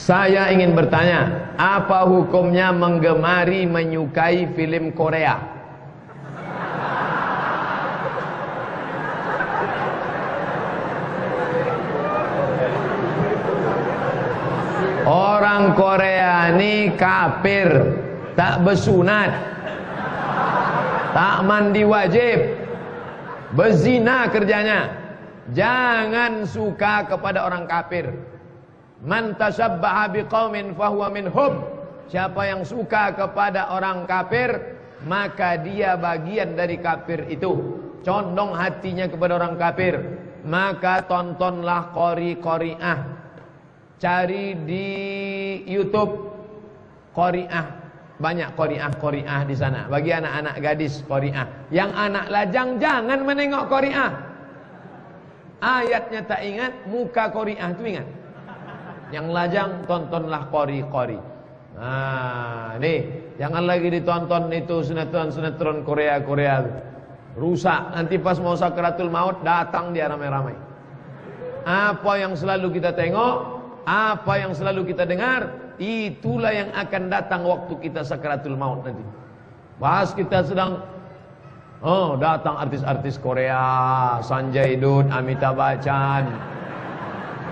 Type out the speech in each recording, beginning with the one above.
Saya ingin bertanya, apa hukumnya menggemari menyukai film Korea? Orang Korea ini kafir, tak bersunat, tak mandi wajib, berzina kerjanya. Jangan suka kepada orang kafir. Man tasabbaha biqaumin fahuwa minhum. Siapa yang suka kepada orang kafir, maka dia bagian dari kafir itu. Condong hatinya kepada orang kafir, maka tontonlah qori-qoriah. Cari di YouTube qoriah. Banyak qoriah-qoriah di sana. Bagi anak-anak gadis qoriah. Yang anak lajang jangan menengok qoriah. Ayatnya tak ingat, muka qoriah itu ingat. Yang lajang tontonlah kori-kori. Nah, nih, jangan lagi ditonton itu sinetron-sinetron Korea-Korea. Rusak, nanti pas mau sakratul maut datang dia ramai-ramai. Apa yang selalu kita tengok, apa yang selalu kita dengar, itulah yang akan datang waktu kita sakratul maut nanti. Pas kita sedang Oh, datang artis-artis Korea, Sanjay Dutt, Amitabh Bachchan.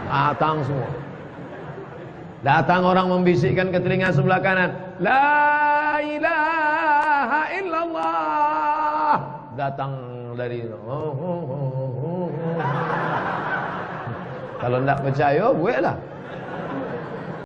Datang semua. Datang orang membisikkan ke telinga sebelah kanan. La ilaha illallah. Datang dari oh, oh, oh, oh, oh. Kalau tidak percaya, gue lah.